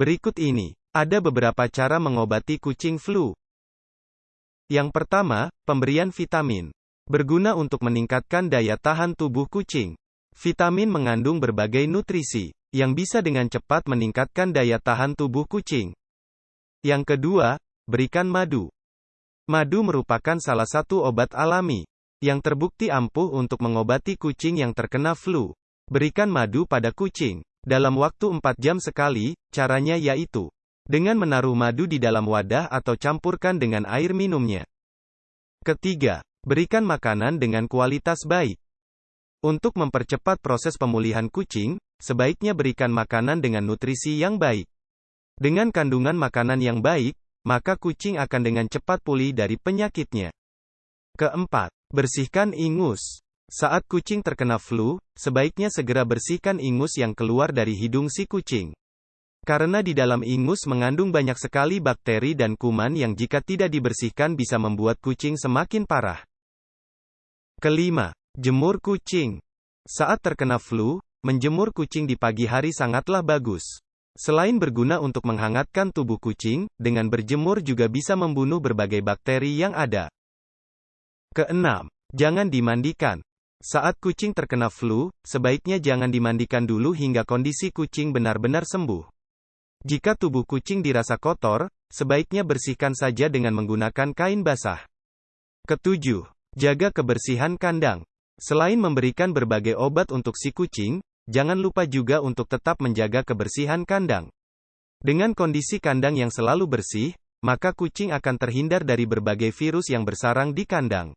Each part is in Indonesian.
Berikut ini, ada beberapa cara mengobati kucing flu. Yang pertama, pemberian vitamin. Berguna untuk meningkatkan daya tahan tubuh kucing. Vitamin mengandung berbagai nutrisi, yang bisa dengan cepat meningkatkan daya tahan tubuh kucing. Yang kedua, berikan madu. Madu merupakan salah satu obat alami, yang terbukti ampuh untuk mengobati kucing yang terkena flu. Berikan madu pada kucing. Dalam waktu 4 jam sekali, caranya yaitu dengan menaruh madu di dalam wadah atau campurkan dengan air minumnya. Ketiga, berikan makanan dengan kualitas baik. Untuk mempercepat proses pemulihan kucing, sebaiknya berikan makanan dengan nutrisi yang baik. Dengan kandungan makanan yang baik, maka kucing akan dengan cepat pulih dari penyakitnya. Keempat, bersihkan ingus. Saat kucing terkena flu, sebaiknya segera bersihkan ingus yang keluar dari hidung si kucing. Karena di dalam ingus mengandung banyak sekali bakteri dan kuman yang jika tidak dibersihkan bisa membuat kucing semakin parah. Kelima, jemur kucing. Saat terkena flu, menjemur kucing di pagi hari sangatlah bagus. Selain berguna untuk menghangatkan tubuh kucing, dengan berjemur juga bisa membunuh berbagai bakteri yang ada. Keenam, jangan dimandikan. Saat kucing terkena flu, sebaiknya jangan dimandikan dulu hingga kondisi kucing benar-benar sembuh. Jika tubuh kucing dirasa kotor, sebaiknya bersihkan saja dengan menggunakan kain basah. Ketujuh, jaga kebersihan kandang. Selain memberikan berbagai obat untuk si kucing, jangan lupa juga untuk tetap menjaga kebersihan kandang. Dengan kondisi kandang yang selalu bersih, maka kucing akan terhindar dari berbagai virus yang bersarang di kandang.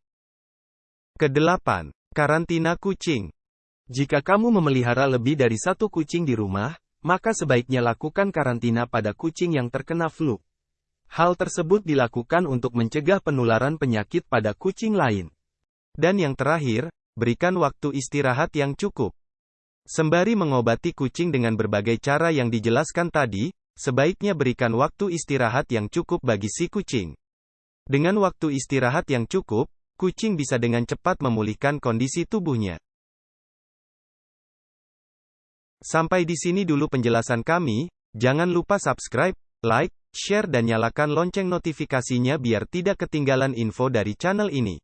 Kedelapan, karantina kucing. Jika kamu memelihara lebih dari satu kucing di rumah, maka sebaiknya lakukan karantina pada kucing yang terkena flu. Hal tersebut dilakukan untuk mencegah penularan penyakit pada kucing lain. Dan yang terakhir, berikan waktu istirahat yang cukup. Sembari mengobati kucing dengan berbagai cara yang dijelaskan tadi, sebaiknya berikan waktu istirahat yang cukup bagi si kucing. Dengan waktu istirahat yang cukup, kucing bisa dengan cepat memulihkan kondisi tubuhnya. Sampai di sini dulu penjelasan kami, jangan lupa subscribe, like, share dan nyalakan lonceng notifikasinya biar tidak ketinggalan info dari channel ini.